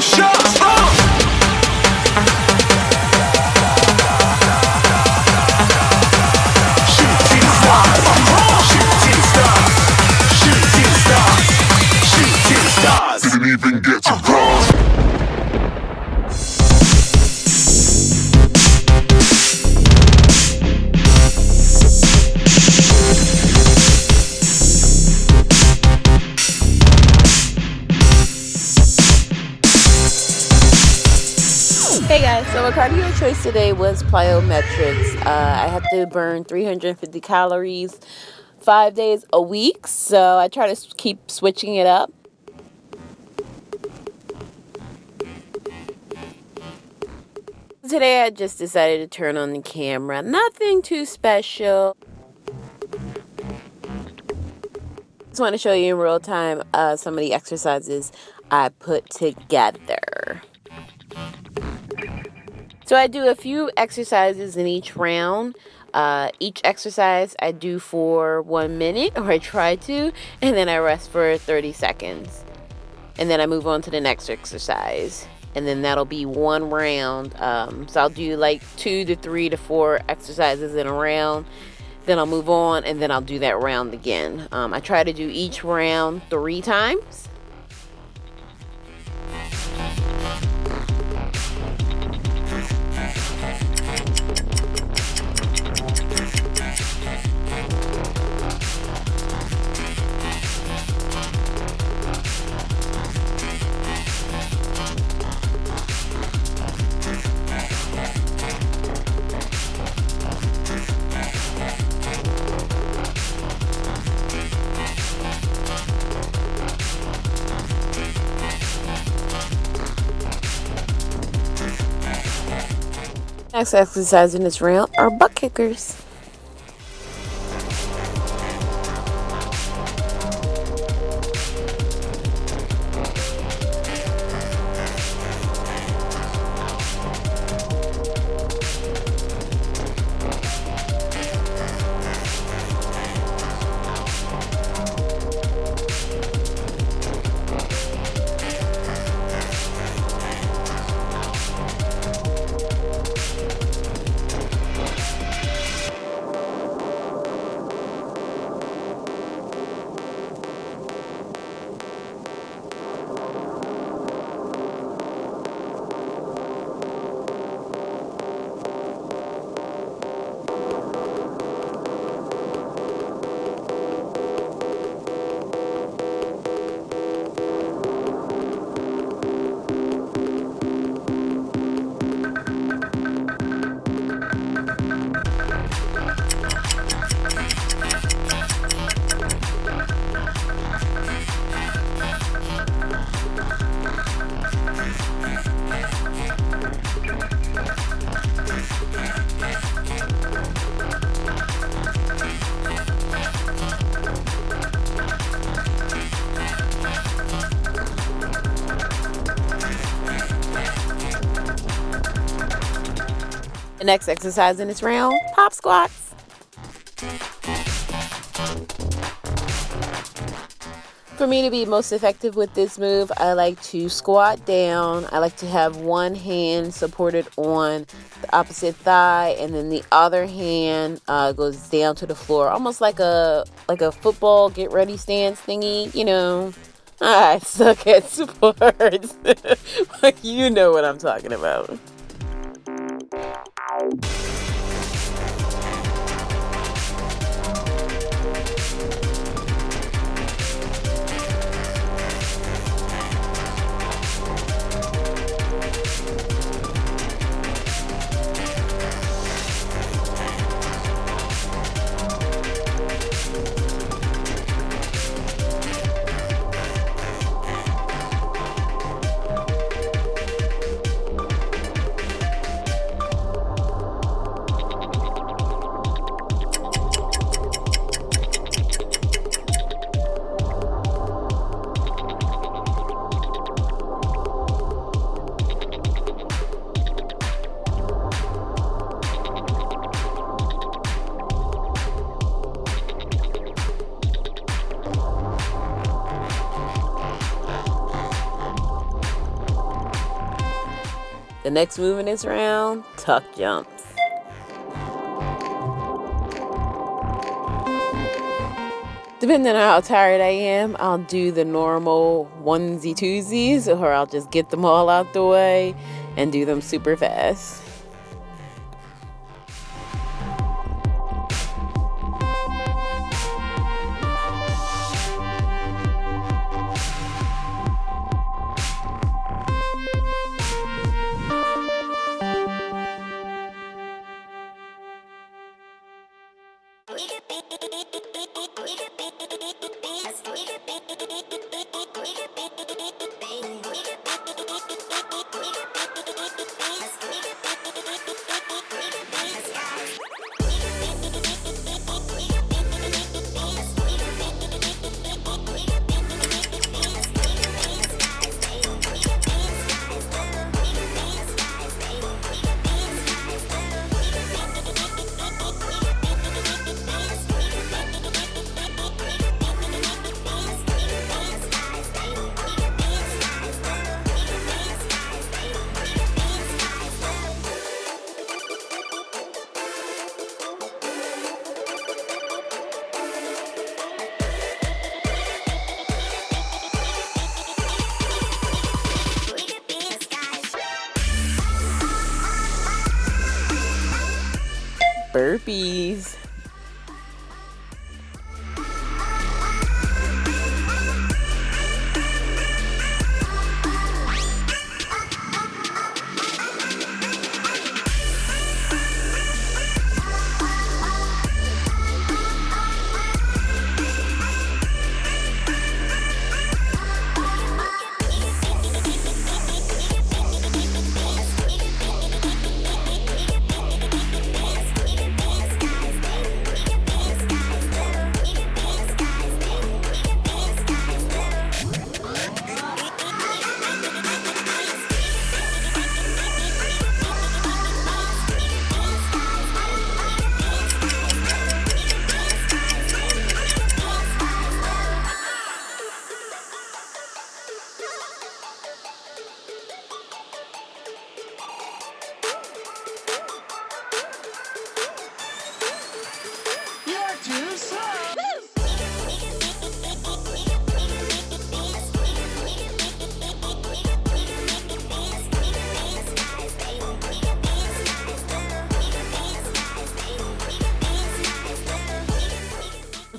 shots. Today was plyometrics. Uh, I have to burn 350 calories five days a week, so I try to keep switching it up. Today I just decided to turn on the camera. Nothing too special. Just want to show you in real time uh, some of the exercises I put together. So I do a few exercises in each round. Uh, each exercise I do for one minute, or I try to, and then I rest for 30 seconds. And then I move on to the next exercise. And then that'll be one round. Um, so I'll do like two to three to four exercises in a round. Then I'll move on, and then I'll do that round again. Um, I try to do each round three times. Next exercise in this round are butt kickers. Next exercise in this round, pop squats. For me to be most effective with this move, I like to squat down. I like to have one hand supported on the opposite thigh, and then the other hand uh, goes down to the floor, almost like a like a football get ready stance thingy. You know, I suck at sports, but you know what I'm talking about. The next move in this round, tuck jumps. Depending on how tired I am, I'll do the normal onesie twosies or I'll just get them all out the way and do them super fast. Burpees.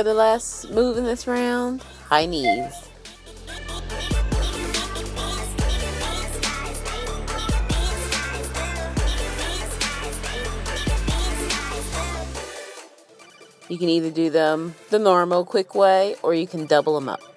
For the last move in this round, high knees. You can either do them the normal quick way or you can double them up.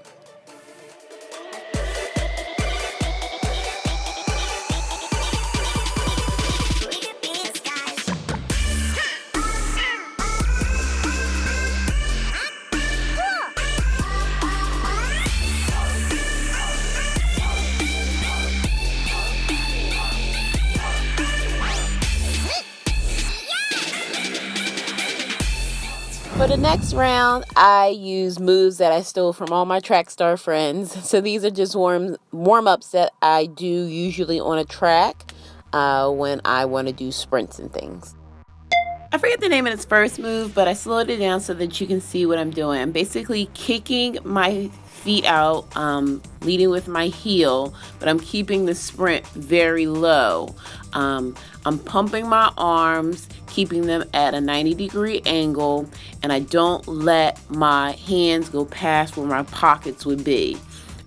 For the next round, I use moves that I stole from all my track star friends. So these are just warm warm ups that I do usually on a track uh, when I want to do sprints and things. I forget the name of its first move, but I slowed it down so that you can see what I'm doing. I'm basically kicking my feet out, um, leading with my heel, but I'm keeping the sprint very low. Um, I'm pumping my arms, keeping them at a 90 degree angle, and I don't let my hands go past where my pockets would be.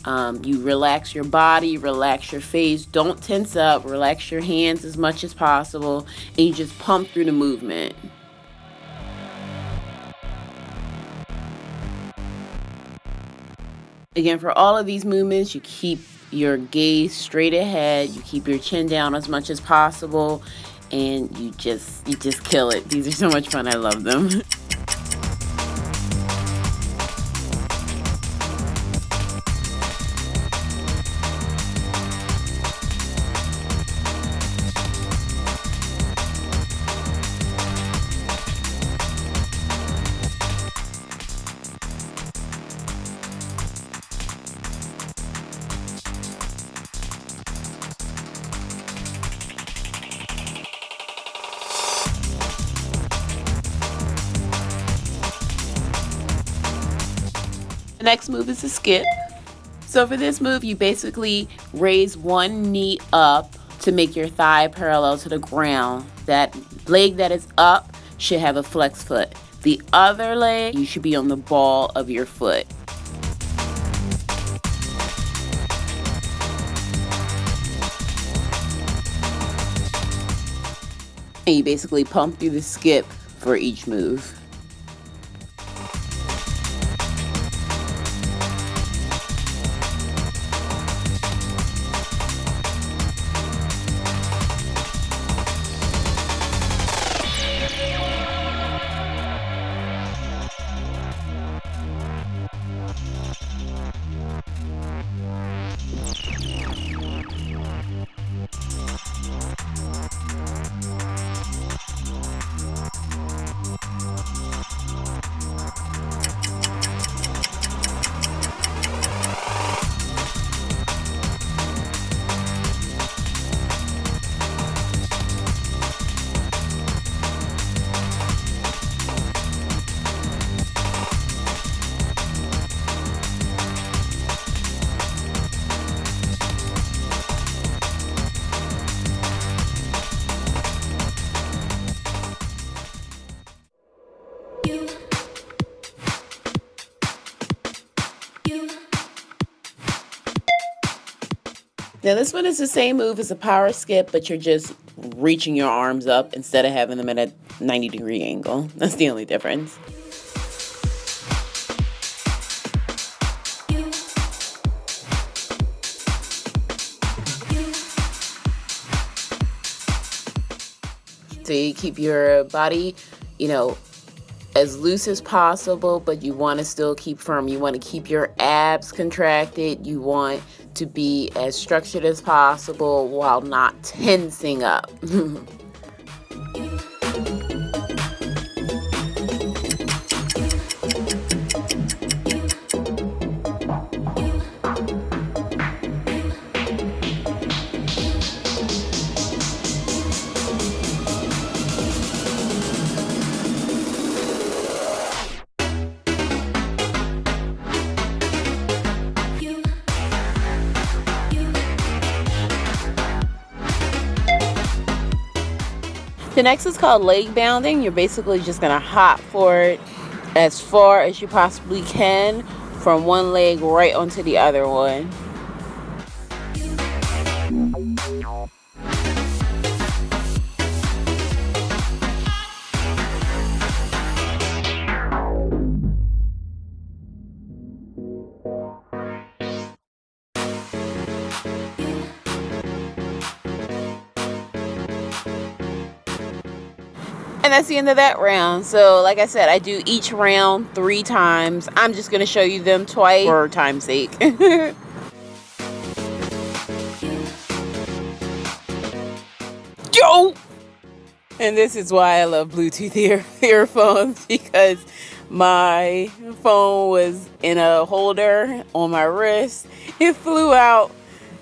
Um, you relax your body, relax your face, don't tense up, relax your hands as much as possible, and you just pump through the movement. Again, for all of these movements, you keep your gaze straight ahead, you keep your chin down as much as possible, and you just you just kill it. These are so much fun. I love them. Next move is a skip. So for this move, you basically raise one knee up to make your thigh parallel to the ground. That leg that is up should have a flex foot. The other leg, you should be on the ball of your foot. And you basically pump through the skip for each move. Now this one is the same move as a power skip, but you're just reaching your arms up instead of having them at a 90 degree angle. That's the only difference. So you keep your body, you know, as loose as possible, but you want to still keep firm. You want to keep your abs contracted. You want to be as structured as possible while not tensing up. The next is called leg bounding. You're basically just gonna hop forward as far as you possibly can from one leg right onto the other one. And that's the end of that round. So, like I said, I do each round three times. I'm just going to show you them twice for time's sake. Yo! And this is why I love Bluetooth ear earphones because my phone was in a holder on my wrist. It flew out.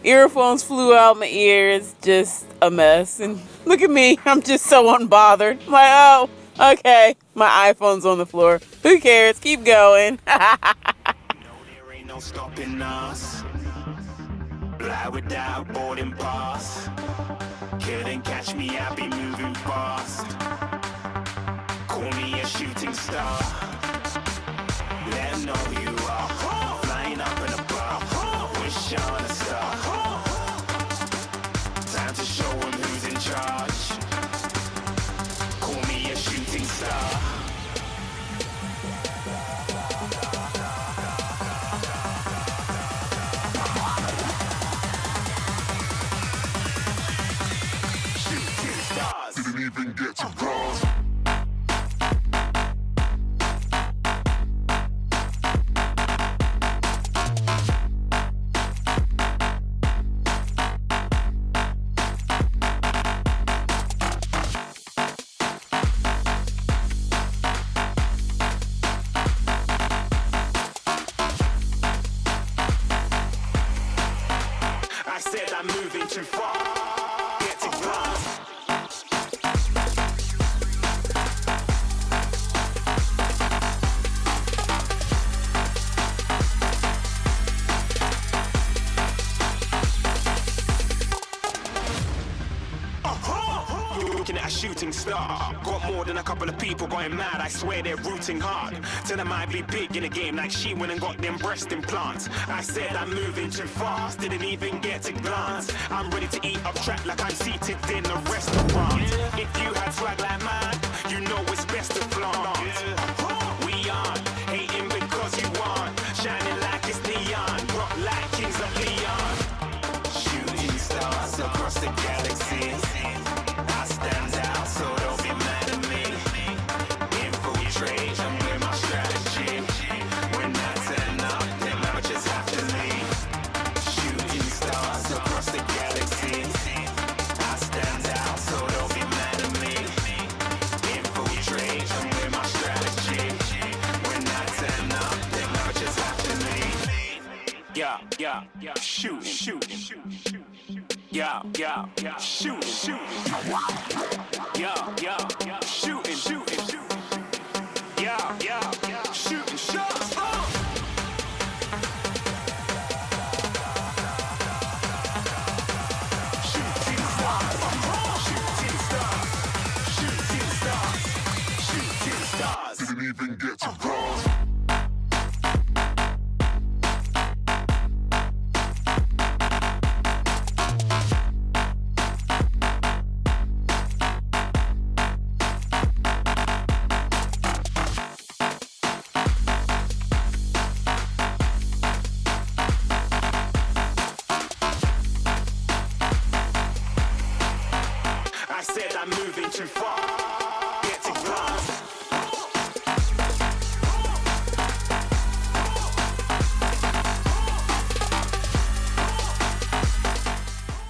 Earphones flew out my ears. Just a mess. And Look at me. I'm just so unbothered. I'm like, oh, okay. My iPhone's on the floor. Who cares? Keep going. no there ain't no stopping us. Fly without boarding pass. Couldn't catch me, I be moving fast. Call me a shooting star. Let know you are. Too far. Couple of people going mad, I swear they're rooting hard. Tell them I'd be big in the game like she went and got them breast implants. I said I'm moving too fast, didn't even get to glance. I'm ready to eat up track like I'm seated in a restaurant. If you had swag like mine, you know shoot, shoot, shoot, shoot. Yeah, yeah, yeah, shooting, shooting. Yeah, yeah, yeah, shooting, shooting, shooting. Yeah, yeah, yeah, shooting shots. Uh. Shooting shooting shooting shooting. Didn't even get to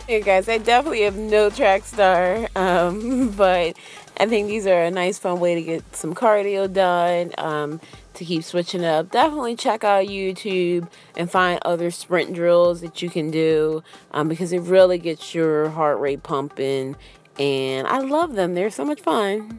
Hey guys, I definitely have no track star, um, but I think these are a nice, fun way to get some cardio done. Um, to keep switching up, definitely check out YouTube and find other sprint drills that you can do um, because it really gets your heart rate pumping. And I love them; they're so much fun.